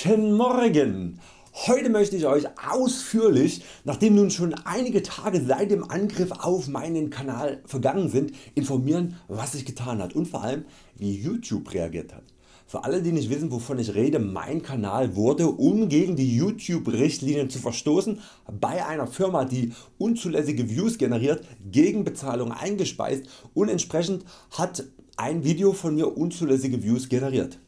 Guten Morgen! Heute möchte ich Euch ausführlich, nachdem nun schon einige Tage seit dem Angriff auf meinen Kanal vergangen sind, informieren was sich getan hat und vor allem wie YouTube reagiert hat. Für alle die nicht wissen wovon ich rede, mein Kanal wurde um gegen die YouTube Richtlinien zu verstoßen bei einer Firma die unzulässige Views generiert gegen Bezahlung eingespeist und entsprechend hat ein Video von mir unzulässige Views generiert.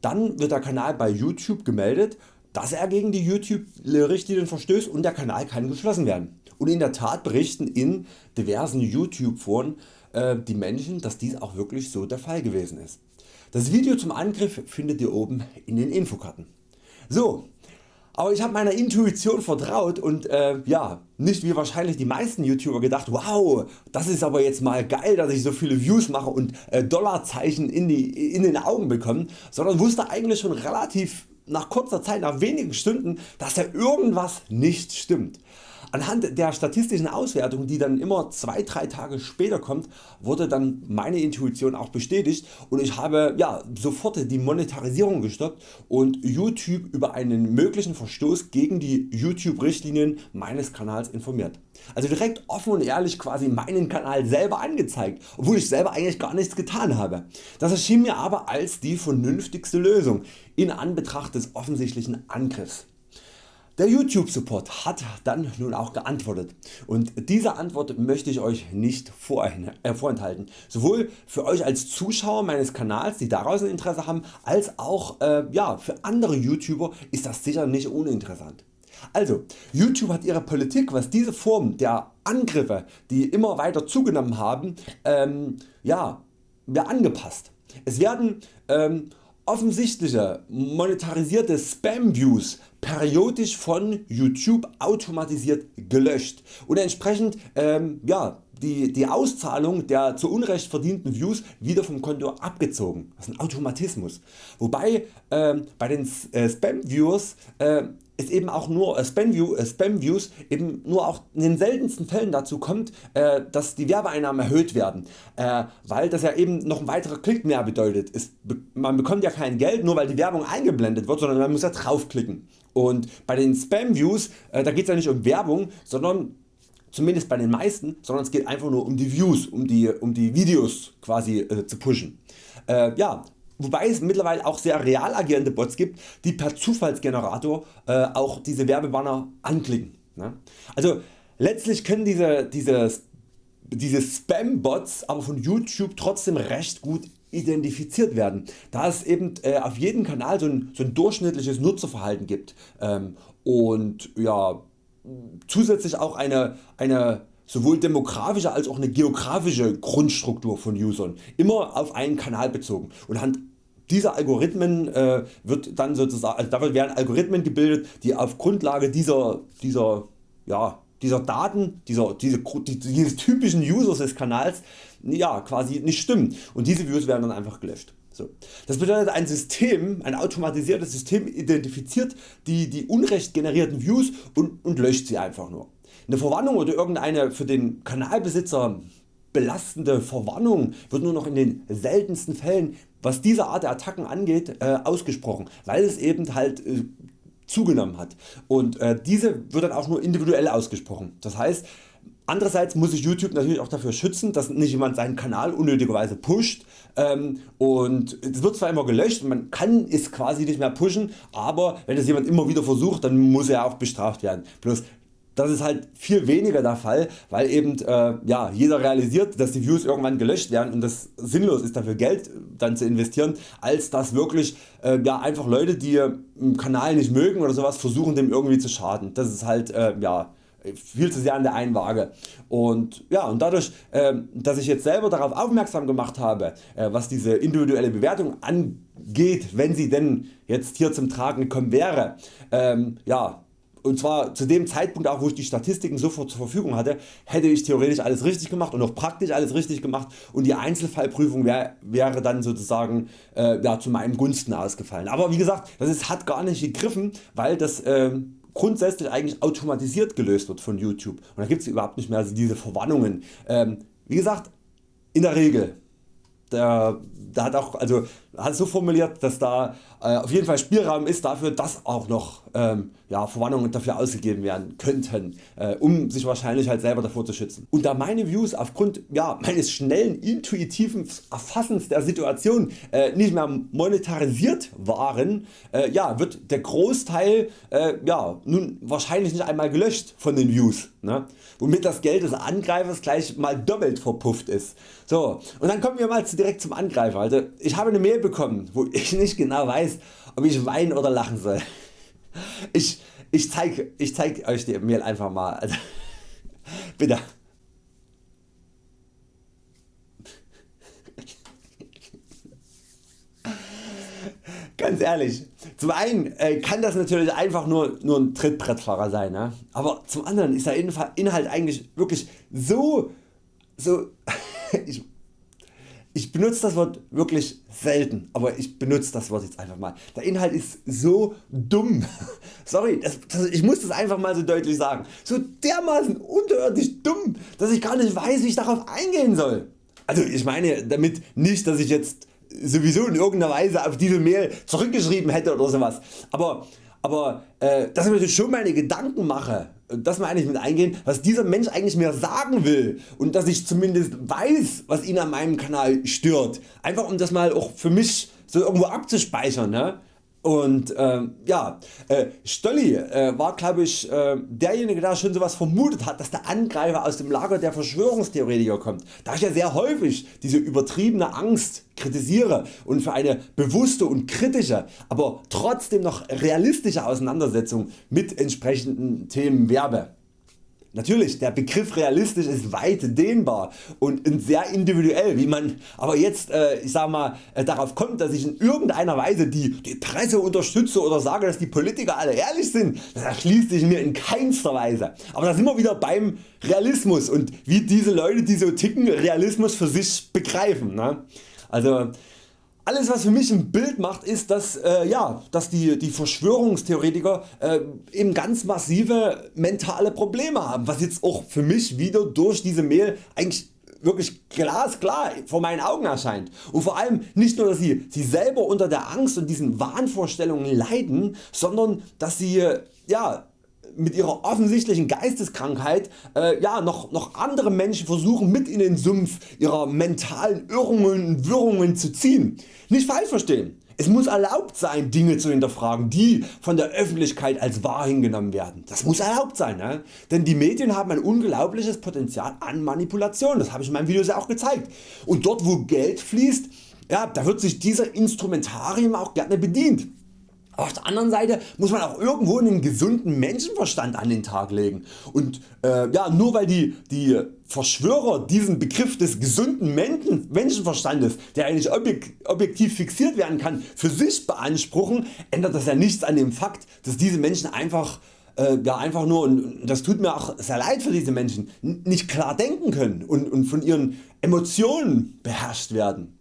Dann wird der Kanal bei YouTube gemeldet, dass er gegen die YouTube Richtlinien verstößt und der Kanal kann geschlossen werden. Und in der Tat berichten in diversen YouTube Foren äh, die Menschen, dass dies auch wirklich so der Fall gewesen ist. Das Video zum Angriff findet ihr oben in den Infokarten. So, aber ich habe meiner Intuition vertraut und äh, ja, nicht wie wahrscheinlich die meisten YouTuber gedacht, wow, das ist aber jetzt mal geil, dass ich so viele Views mache und äh, Dollarzeichen in, die, in den Augen bekomme, sondern wusste eigentlich schon relativ nach kurzer Zeit, nach wenigen Stunden, dass da irgendwas nicht stimmt. Anhand der statistischen Auswertung die dann immer 2-3 Tage später kommt wurde dann meine Intuition auch bestätigt und ich habe ja, sofort die Monetarisierung gestoppt und YouTube über einen möglichen Verstoß gegen die YouTube Richtlinien meines Kanals informiert. Also direkt offen und ehrlich quasi meinen Kanal selber angezeigt, obwohl ich selber eigentlich gar nichts getan habe. Das erschien mir aber als die vernünftigste Lösung in Anbetracht des offensichtlichen Angriffs. Der YouTube Support hat dann nun auch geantwortet und diese Antwort möchte ich Euch nicht äh, vorenthalten. Sowohl für Euch als Zuschauer meines Kanals die daraus ein Interesse haben, als auch äh, ja, für andere YouTuber ist das sicher nicht uninteressant. Also YouTube hat ihre Politik was diese Form der Angriffe die immer weiter zugenommen haben ähm, ja, angepasst. Es werden ähm, offensichtliche monetarisierte Spam Views periodisch von YouTube automatisiert gelöscht und entsprechend ähm, ja, die, die Auszahlung der zu Unrecht verdienten Views wieder vom Konto abgezogen. Das ist ein Automatismus. Wobei ähm, bei den äh, Spam Viewers äh, es eben auch nur äh, Spam, View, äh, Spam Views eben nur auch in den seltensten Fällen dazu kommt, äh, dass die Werbeeinnahmen erhöht werden, äh, weil das ja eben noch ein weiterer Klick mehr bedeutet. Es, man bekommt ja kein Geld nur weil die Werbung eingeblendet wird, sondern man muss ja draufklicken. Und bei den Spam Views äh, da geht es ja nicht um Werbung, sondern zumindest bei den meisten, sondern es geht einfach nur um die Views, um die, um die Videos quasi äh, zu pushen. Äh, ja, Wobei es mittlerweile auch sehr real agierende Bots gibt, die per Zufallsgenerator äh, auch diese Werbebanner anklicken. Ne? Also letztlich können diese, diese, diese Spam-Bots aber von YouTube trotzdem recht gut identifiziert werden, da es eben äh, auf jedem Kanal so ein, so ein durchschnittliches Nutzerverhalten gibt ähm, und ja, zusätzlich auch eine, eine sowohl demografische als auch eine geografische Grundstruktur von Usern, immer auf einen Kanal bezogen und anhand dieser Algorithmen äh, wird dann sozusagen, also dafür werden Algorithmen gebildet, die auf Grundlage dieser, dieser, ja, dieser Daten, dieser, diese, dieses typischen Users des Kanals ja, quasi nicht stimmen und diese Views werden dann einfach gelöscht. So. Das bedeutet ein System, ein automatisiertes System identifiziert die, die unrecht generierten Views und, und löscht sie einfach nur. Eine Verwarnung oder irgendeine für den Kanalbesitzer belastende Verwarnung wird nur noch in den seltensten Fällen was diese Art der Attacken angeht äh, ausgesprochen, weil es eben halt äh, zugenommen hat und äh, diese wird dann auch nur individuell ausgesprochen. Das heißt Andererseits muss sich YouTube natürlich auch dafür schützen, dass nicht jemand seinen Kanal unnötigerweise pusht ähm, und es wird zwar immer gelöscht man kann es quasi nicht mehr pushen, aber wenn das jemand immer wieder versucht, dann muss er auch bestraft werden. Bloß das ist halt viel weniger der Fall, weil eben äh, ja, jeder realisiert, dass die Views irgendwann gelöscht werden und das sinnlos ist dafür Geld dann zu investieren, als dass wirklich äh, ja, einfach Leute die einen Kanal nicht mögen oder sowas versuchen dem irgendwie zu schaden. Das ist halt äh, ja, viel zu sehr an der einen. Und, ja, und dadurch äh, dass ich jetzt selber darauf aufmerksam gemacht habe äh, was diese individuelle Bewertung angeht, wenn sie denn jetzt hier zum Tragen gekommen wäre, ähm, ja, und zwar zu dem Zeitpunkt auch wo ich die Statistiken sofort zur Verfügung hatte, hätte ich theoretisch alles richtig gemacht und auch praktisch alles richtig gemacht und die Einzelfallprüfung wär, wäre dann sozusagen äh, ja, zu meinem Gunsten ausgefallen. Aber wie gesagt das ist, hat gar nicht gegriffen, weil das äh, grundsätzlich eigentlich automatisiert gelöst wird von YouTube und da gibt es überhaupt nicht mehr diese Verwarnungen. Ähm, wie gesagt in der Regel der, der hat auch also hat so formuliert, dass da äh, auf jeden Fall Spielraum ist dafür, dass auch noch ähm, ja, Verwarnungen dafür ausgegeben werden könnten, äh, um sich wahrscheinlich halt selber davor zu schützen. Und da meine Views aufgrund ja, meines schnellen intuitiven Erfassens der Situation äh, nicht mehr monetarisiert waren, äh, ja, wird der Großteil äh, ja, nun wahrscheinlich nicht einmal gelöscht von den Views, ne? womit das Geld des Angreifers gleich mal doppelt verpufft ist. So, und dann kommen wir mal direkt zum Angreifer. Also ich habe eine Mail bekommen, wo ich nicht genau weiß, ob ich weinen oder lachen soll. Ich, ich zeige ich zeig Euch die Mail einfach mal. Also, bitte. Ganz ehrlich, zum einen äh, kann das natürlich einfach nur, nur ein Trittbrettfahrer sein, ne? aber zum anderen ist der Inhalt eigentlich wirklich so, so ich, ich benutze das Wort wirklich selten, aber ich benutze das Wort jetzt einfach mal. Der Inhalt ist so dumm. Sorry, das, das, ich muss das einfach mal so deutlich sagen. So dermaßen unterirdisch dumm, dass ich gar nicht weiß wie ich darauf eingehen soll. Also ich meine damit nicht dass ich jetzt sowieso in irgendeiner Weise auf diese Mail zurückgeschrieben hätte oder sowas. Aber, aber äh, dass ich mir schon meine Gedanken mache das mal eigentlich mit eingehen, was dieser Mensch eigentlich mir sagen will und dass ich zumindest weiß was ihn an meinem Kanal stört. Einfach um das mal auch für mich so irgendwo abzuspeichern. Ne? Und ähm, ja, äh, Stolli äh, war glaube ich äh, derjenige der schon sowas vermutet hat, dass der Angreifer aus dem Lager der Verschwörungstheoretiker kommt, da ich ja sehr häufig diese übertriebene Angst kritisiere und für eine bewusste und kritische, aber trotzdem noch realistische Auseinandersetzung mit entsprechenden Themen werbe. Natürlich der Begriff realistisch ist weit dehnbar und sehr individuell wie man aber jetzt äh, ich sag mal, äh, darauf kommt dass ich in irgendeiner Weise die, die Presse unterstütze oder sage dass die Politiker alle ehrlich sind, das erschließt sich mir in keinster Weise. Aber da sind wir wieder beim Realismus und wie diese Leute die so ticken Realismus für sich begreifen. Ne? Also alles was für mich ein Bild macht ist dass, äh, ja, dass die, die Verschwörungstheoretiker äh, eben ganz massive mentale Probleme haben, was jetzt auch für mich wieder durch diese Mail eigentlich wirklich glasklar vor meinen Augen erscheint. Und vor allem nicht nur dass sie, sie selber unter der Angst und diesen Wahnvorstellungen leiden, sondern dass sie ja, mit ihrer offensichtlichen Geisteskrankheit äh, ja, noch, noch andere Menschen versuchen mit in den Sumpf ihrer mentalen Irrungen und Wirrungen zu ziehen. Nicht falsch verstehen. Es muss erlaubt sein Dinge zu hinterfragen die von der Öffentlichkeit als wahr hingenommen werden. Das muss erlaubt sein, ne? denn die Medien haben ein unglaubliches Potenzial an Manipulation, das habe ich in meinem Video ja auch gezeigt. Und dort wo Geld fließt, ja, da wird sich dieser Instrumentarium auch gerne bedient. Auf der anderen Seite muss man auch irgendwo einen gesunden Menschenverstand an den Tag legen und äh, ja, nur weil die, die Verschwörer diesen Begriff des gesunden Menschen, Menschenverstandes, der eigentlich objektiv fixiert werden kann, für sich beanspruchen, ändert das ja nichts an dem Fakt, dass diese Menschen einfach äh, ja, einfach nur, und das tut mir auch sehr leid für diese Menschen, nicht klar denken können und, und von ihren Emotionen beherrscht werden.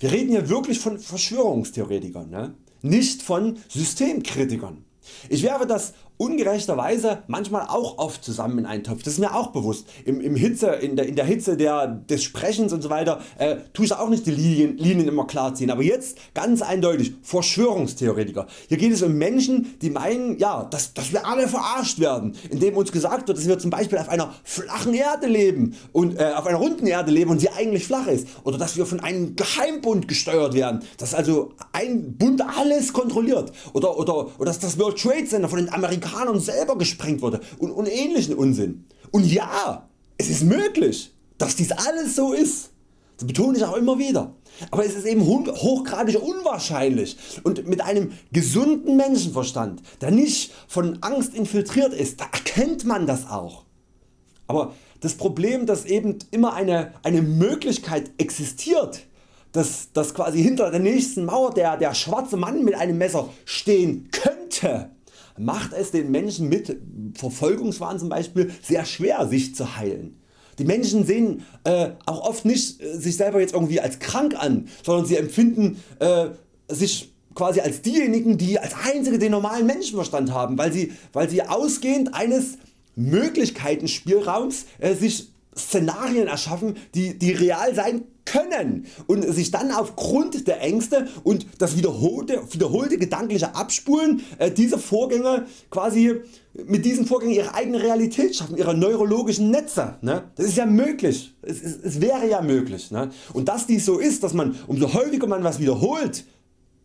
Wir reden hier wirklich von Verschwörungstheoretikern. Ne? Nicht von Systemkritikern. Ich werfe das ungerechterweise manchmal auch oft zusammen in einen Topf, das ist mir auch bewusst. Im, im Hitze, in, der, in der Hitze der, des Sprechens und so weiter äh, tue ich auch nicht die Linien, Linien immer klar ziehen, aber jetzt ganz eindeutig Verschwörungstheoretiker. Hier geht es um Menschen die meinen ja, dass, dass wir alle verarscht werden, indem uns gesagt wird dass wir zum Beispiel auf einer flachen Erde leben und äh, auf einer runden Erde leben und sie eigentlich flach ist oder dass wir von einem Geheimbund gesteuert werden, dass also ein Bund alles kontrolliert oder, oder, oder dass das World Trade Center von den Amerikanern Amerikanern selber gesprengt wurde und, und ähnlichen Unsinn. Und ja, es ist möglich, dass dies alles so ist. Das betone ich auch immer wieder. Aber es ist eben hochgradig unwahrscheinlich und mit einem gesunden Menschenverstand, der nicht von Angst infiltriert ist, da erkennt man das auch. Aber das Problem dass eben immer eine, eine Möglichkeit existiert, dass, dass quasi hinter der nächsten Mauer der, der schwarze Mann mit einem Messer stehen könnte, macht es den Menschen mit Verfolgungswahn zum Beispiel sehr schwer sich zu heilen. Die Menschen sehen äh, auch oft nicht äh, sich selber jetzt irgendwie als krank an, sondern sie empfinden äh, sich quasi als diejenigen die als einzige den normalen Menschenverstand haben, weil sie, weil sie ausgehend eines Möglichkeitenspielraums äh, sich Szenarien erschaffen die, die real sein können und sich dann aufgrund der Ängste und das wiederholte, wiederholte gedankliche Abspulen äh, dieser Vorgänge quasi mit diesen Vorgängen ihre eigene Realität schaffen, ihre neurologischen Netze. Ne? Das ist ja möglich, es, es, es wäre ja möglich. Ne? Und dass dies so ist, dass man umso häufiger man was wiederholt,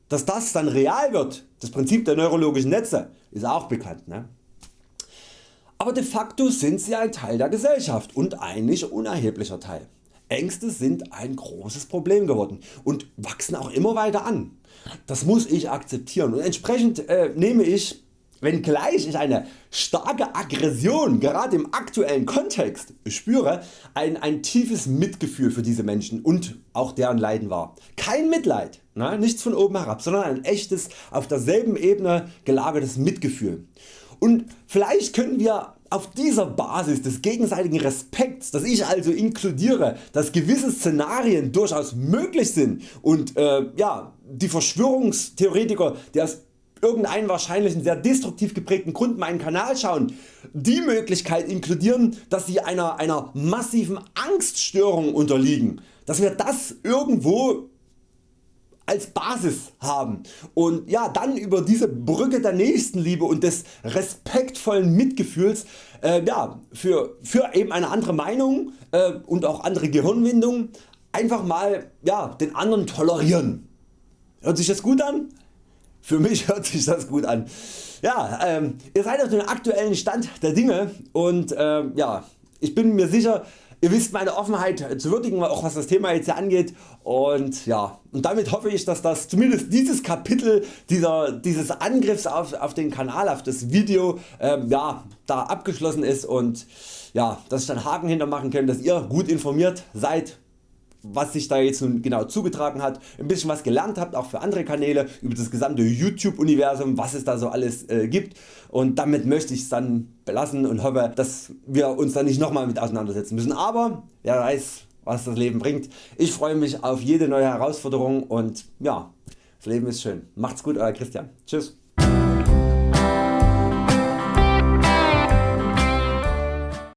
dass das dann real wird, das Prinzip der neurologischen Netze, ist auch bekannt. Ne? Aber de facto sind sie ein Teil der Gesellschaft und ein nicht unerheblicher Teil. Ängste sind ein großes Problem geworden und wachsen auch immer weiter an. Das muss ich akzeptieren und entsprechend äh, nehme ich Wenngleich ich eine starke Aggression gerade im aktuellen Kontext spüre, ein, ein tiefes Mitgefühl für diese Menschen und auch deren Leiden wahr. Kein Mitleid, ne, nichts von oben herab, sondern ein echtes auf derselben Ebene gelagertes Mitgefühl. Und vielleicht können wir auf dieser Basis des gegenseitigen Respekts, dass ich also inkludiere, dass gewisse Szenarien durchaus möglich sind und äh, ja, die Verschwörungstheoretiker, die aus irgendeinen wahrscheinlichen sehr destruktiv geprägten Grund meinen Kanal schauen, die Möglichkeit inkludieren, dass sie einer, einer massiven Angststörung unterliegen, dass wir das irgendwo als Basis haben und ja, dann über diese Brücke der Nächstenliebe und des respektvollen Mitgefühls äh, ja, für, für eben eine andere Meinung äh, und auch andere Gehirnwindung einfach mal ja, den anderen tolerieren. Hört sich das gut an? Für mich hört sich das gut an. Ja, ähm, ihr seid auf dem aktuellen Stand der Dinge und äh, ja, ich bin mir sicher Ihr wisst meine Offenheit zu würdigen, auch was das Thema jetzt hier angeht. Und ja, und damit hoffe ich, dass das zumindest dieses Kapitel dieser, dieses Angriffs auf, auf den Kanal, auf das Video ähm, ja, da abgeschlossen ist. Und ja, dass ich dann Haken hintermachen kann, dass ihr gut informiert seid was sich da jetzt nun genau zugetragen hat, ein bisschen was gelernt habt, auch für andere Kanäle, über das gesamte YouTube Universum, was es da so alles äh, gibt und damit möchte ich es dann belassen und hoffe, dass wir uns da nicht nochmal mit auseinandersetzen müssen. Aber wer weiß was das Leben bringt. Ich freue mich auf jede neue Herausforderung und ja, das Leben ist schön. Macht's gut Euer Christian. Tschüss.